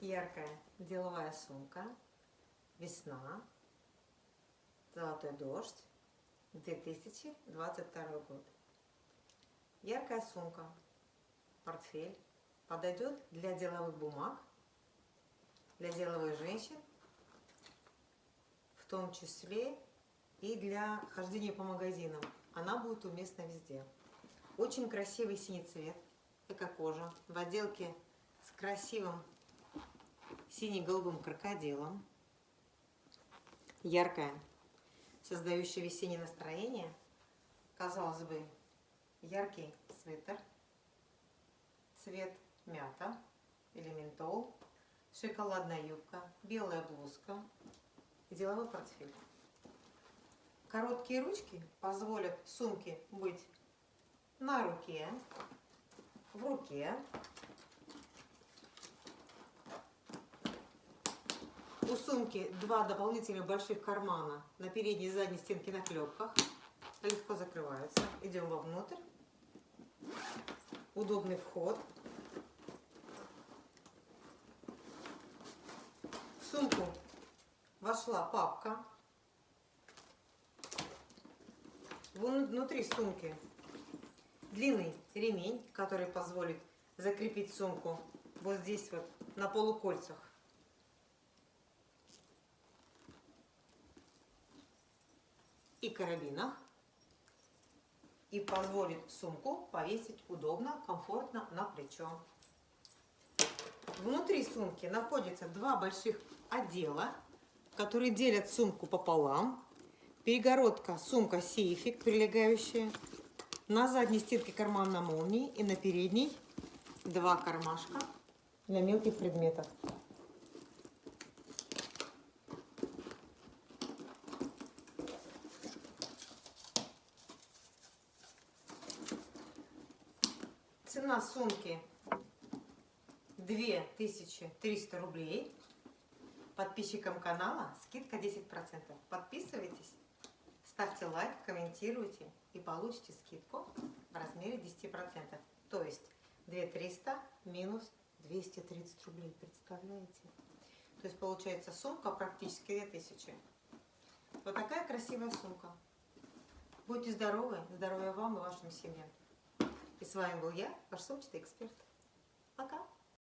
яркая деловая сумка, весна, золотой дождь, 2022 год. Яркая сумка, портфель подойдет для деловых бумаг, для деловых женщин, в том числе и для хождения по магазинам. Она будет уместна везде. Очень красивый синий цвет, эко-кожа, в отделке с красивым сине-голубым крокодилом. Яркая, создающая весеннее настроение. Казалось бы, яркий свитер, цвет мята или ментол, шоколадная юбка, белая блузка и деловой портфель. Короткие ручки позволят сумке быть на руке, в руке, сумки два дополнительных больших кармана на передней и задней стенке на клепках. Легко закрываются. Идем вовнутрь. Удобный вход. В сумку вошла папка. Внутри сумки длинный ремень, который позволит закрепить сумку вот здесь вот на полукольцах. И карабинах и позволит сумку повесить удобно, комфортно на плечо. Внутри сумки находятся два больших отдела, которые делят сумку пополам. Перегородка, сумка сейфик, прилегающая. На задней стенке карман на молнии и на передней два кармашка для мелких предметов. Цена сумки 2300 рублей. Подписчикам канала скидка 10%. Подписывайтесь, ставьте лайк, комментируйте и получите скидку в размере 10%. То есть 2300 минус 230 рублей. Представляете? То есть получается сумка практически 2000. Вот такая красивая сумка. Будьте здоровы, здоровья вам и вашим семьям. И с вами был я, ваш сумчатый эксперт. Пока!